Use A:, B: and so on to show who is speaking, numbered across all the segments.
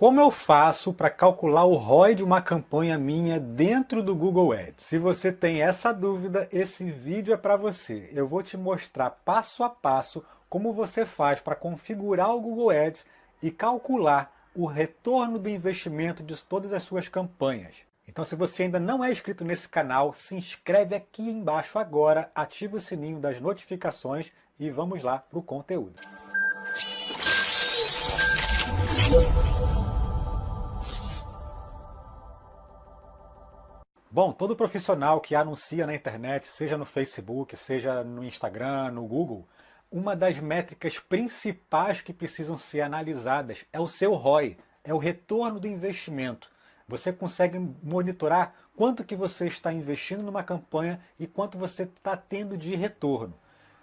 A: Como eu faço para calcular o ROI de uma campanha minha dentro do Google Ads? Se você tem essa dúvida, esse vídeo é para você. Eu vou te mostrar passo a passo como você faz para configurar o Google Ads e calcular o retorno do investimento de todas as suas campanhas. Então se você ainda não é inscrito nesse canal, se inscreve aqui embaixo agora, ativa o sininho das notificações e vamos lá para o conteúdo. Bom, todo profissional que anuncia na internet, seja no Facebook, seja no Instagram, no Google, uma das métricas principais que precisam ser analisadas é o seu ROI, é o retorno do investimento. Você consegue monitorar quanto que você está investindo numa campanha e quanto você está tendo de retorno.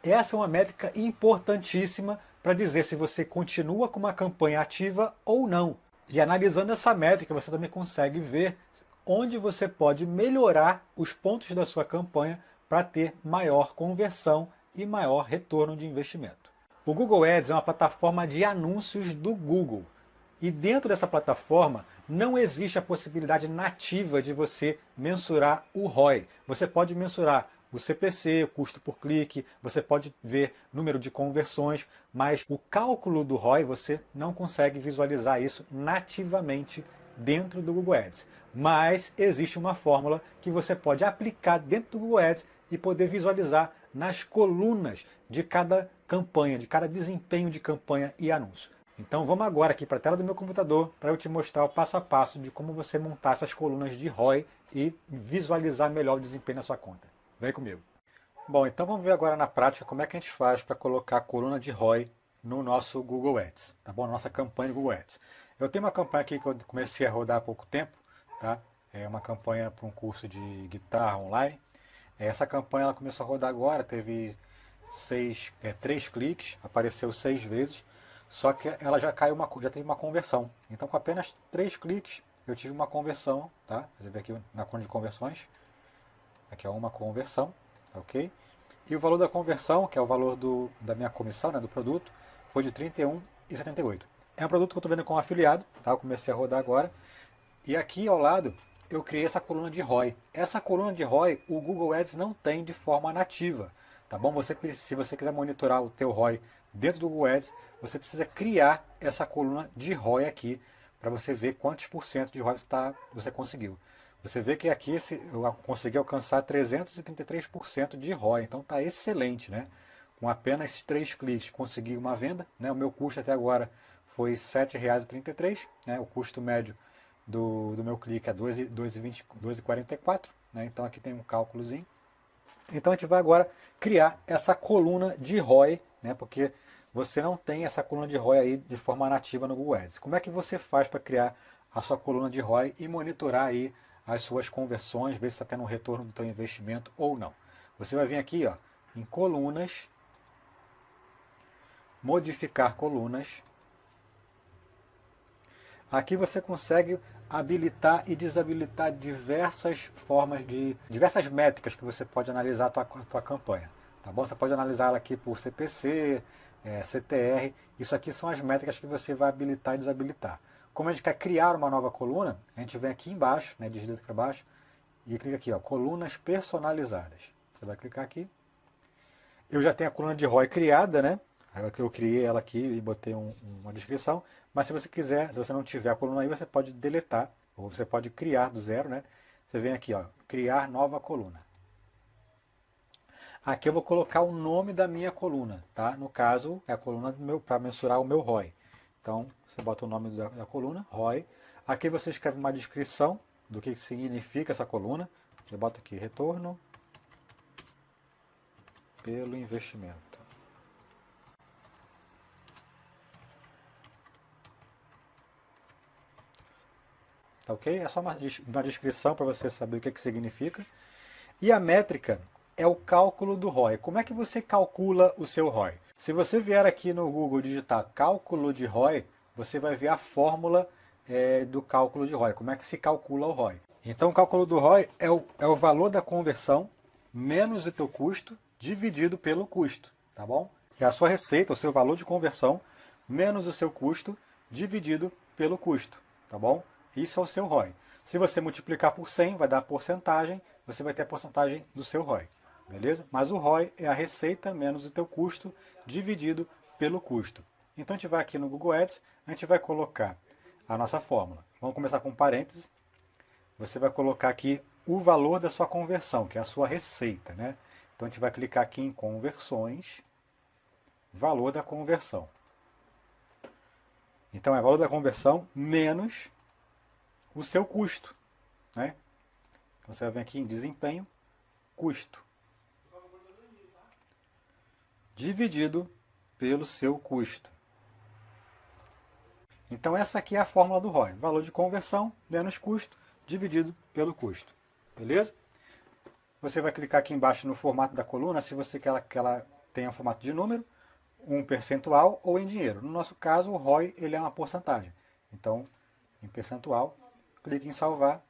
A: Essa é uma métrica importantíssima para dizer se você continua com uma campanha ativa ou não. E analisando essa métrica, você também consegue ver onde você pode melhorar os pontos da sua campanha para ter maior conversão e maior retorno de investimento. O Google Ads é uma plataforma de anúncios do Google. E dentro dessa plataforma não existe a possibilidade nativa de você mensurar o ROI. Você pode mensurar o CPC, o custo por clique, você pode ver número de conversões, mas o cálculo do ROI você não consegue visualizar isso nativamente dentro do Google Ads. Mas existe uma fórmula que você pode aplicar dentro do Google Ads e poder visualizar nas colunas de cada campanha, de cada desempenho de campanha e anúncio. Então vamos agora aqui para a tela do meu computador para eu te mostrar o passo a passo de como você montar essas colunas de ROI e visualizar melhor o desempenho na sua conta. Vem comigo. Bom, então vamos ver agora na prática como é que a gente faz para colocar a coluna de ROI no nosso Google Ads, tá bom? Nossa campanha Google Ads. Eu tenho uma campanha aqui que eu comecei a rodar há pouco tempo, tá? É uma campanha para um curso de guitarra online. Essa campanha ela começou a rodar agora, teve seis, é, três cliques, apareceu seis vezes, só que ela já caiu uma, já teve uma conversão. Então com apenas três cliques eu tive uma conversão, tá? Você vê aqui na conta de conversões, aqui é uma conversão, tá ok? E o valor da conversão, que é o valor do, da minha comissão, né, do produto, foi de R$ 31,78. É um produto que eu estou vendo com afiliado, tá? Eu comecei a rodar agora. E aqui ao lado eu criei essa coluna de ROI. Essa coluna de ROI o Google Ads não tem de forma nativa, tá bom? Você, se você quiser monitorar o teu ROI dentro do Google Ads, você precisa criar essa coluna de ROI aqui para você ver quantos por cento de ROI você, você conseguiu. Você vê que aqui eu consegui alcançar 333% de ROI, então está excelente, né? Com apenas três cliques consegui uma venda, né? O meu custo até agora foi R$ 7,33, né? o custo médio do, do meu clique é 2,44, né? então aqui tem um cálculozinho. Então a gente vai agora criar essa coluna de ROI, né? porque você não tem essa coluna de ROI aí de forma nativa no Google Ads. Como é que você faz para criar a sua coluna de ROI e monitorar aí as suas conversões, ver se está tendo um retorno do seu investimento ou não. Você vai vir aqui ó, em colunas, modificar colunas, Aqui você consegue habilitar e desabilitar diversas formas de, diversas métricas que você pode analisar a tua, a tua campanha. Tá bom? Você pode analisar ela aqui por CPC, é, CTR, isso aqui são as métricas que você vai habilitar e desabilitar. Como a gente quer criar uma nova coluna, a gente vem aqui embaixo, né, digita para baixo, e clica aqui, ó, colunas personalizadas. Você vai clicar aqui. Eu já tenho a coluna de ROI criada, né? Eu criei ela aqui e botei um, uma descrição. Mas se você quiser, se você não tiver a coluna aí, você pode deletar, ou você pode criar do zero, né? Você vem aqui, ó, criar nova coluna. Aqui eu vou colocar o nome da minha coluna, tá? No caso, é a coluna para mensurar o meu ROI. Então, você bota o nome da, da coluna, ROI. Aqui você escreve uma descrição do que significa essa coluna. Eu boto aqui, retorno pelo investimento. Tá ok? É só uma, uma descrição para você saber o que, que significa. E a métrica é o cálculo do ROI. Como é que você calcula o seu ROI? Se você vier aqui no Google digitar cálculo de ROI, você vai ver a fórmula é, do cálculo de ROI. Como é que se calcula o ROI? Então o cálculo do ROI é o, é o valor da conversão menos o teu custo dividido pelo custo, tá bom? É a sua receita, o seu valor de conversão menos o seu custo dividido pelo custo. tá bom? Isso é o seu ROI. Se você multiplicar por 100, vai dar porcentagem, você vai ter a porcentagem do seu ROI, beleza? Mas o ROI é a receita menos o teu custo dividido pelo custo. Então a gente vai aqui no Google Ads, a gente vai colocar a nossa fórmula. Vamos começar com parênteses. Você vai colocar aqui o valor da sua conversão, que é a sua receita, né? Então a gente vai clicar aqui em conversões, valor da conversão. Então é valor da conversão menos o seu custo. Né? Então você vir aqui em desempenho, custo. Dividido pelo seu custo. Então essa aqui é a fórmula do ROI. Valor de conversão menos custo dividido pelo custo. Beleza? Você vai clicar aqui embaixo no formato da coluna, se você quer que ela tenha formato de número, um percentual ou em dinheiro. No nosso caso, o ROI ele é uma porcentagem. Então, em percentual, clique em salvar.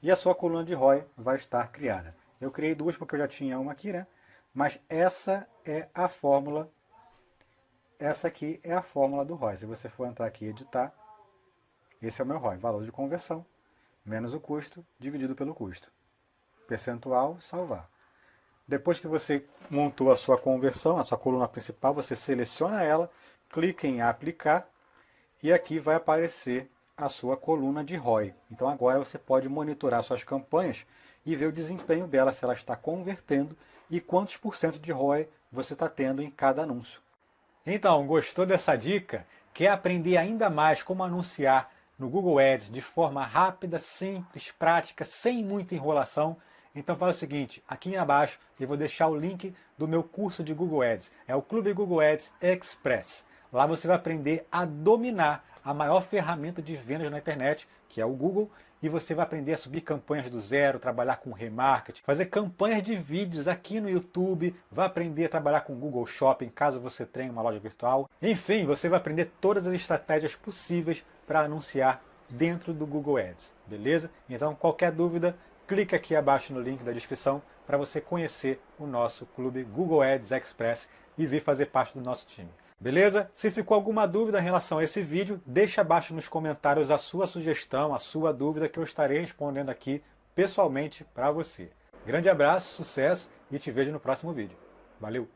A: E a sua coluna de ROI vai estar criada. Eu criei duas porque eu já tinha uma aqui, né? Mas essa é a fórmula, essa aqui é a fórmula do ROI. Se você for entrar aqui e editar, esse é o meu ROI, valor de conversão, menos o custo, dividido pelo custo. Percentual, salvar. Depois que você montou a sua conversão, a sua coluna principal, você seleciona ela, clica em aplicar e aqui vai aparecer a sua coluna de ROI. Então agora você pode monitorar suas campanhas e ver o desempenho dela, se ela está convertendo e quantos por cento de ROI você está tendo em cada anúncio. Então, gostou dessa dica? Quer aprender ainda mais como anunciar no Google Ads de forma rápida, simples, prática, sem muita enrolação? Então faz o seguinte, aqui abaixo eu vou deixar o link do meu curso de Google Ads. É o Clube Google Ads Express. Lá você vai aprender a dominar a maior ferramenta de vendas na internet, que é o Google, e você vai aprender a subir campanhas do zero, trabalhar com remarketing, fazer campanhas de vídeos aqui no YouTube, vai aprender a trabalhar com Google Shopping, caso você tenha uma loja virtual. Enfim, você vai aprender todas as estratégias possíveis para anunciar dentro do Google Ads, beleza? Então, qualquer dúvida, clique aqui abaixo no link da descrição para você conhecer o nosso clube Google Ads Express e vir fazer parte do nosso time. Beleza? Se ficou alguma dúvida em relação a esse vídeo, deixa abaixo nos comentários a sua sugestão, a sua dúvida que eu estarei respondendo aqui pessoalmente para você. Grande abraço, sucesso e te vejo no próximo vídeo. Valeu!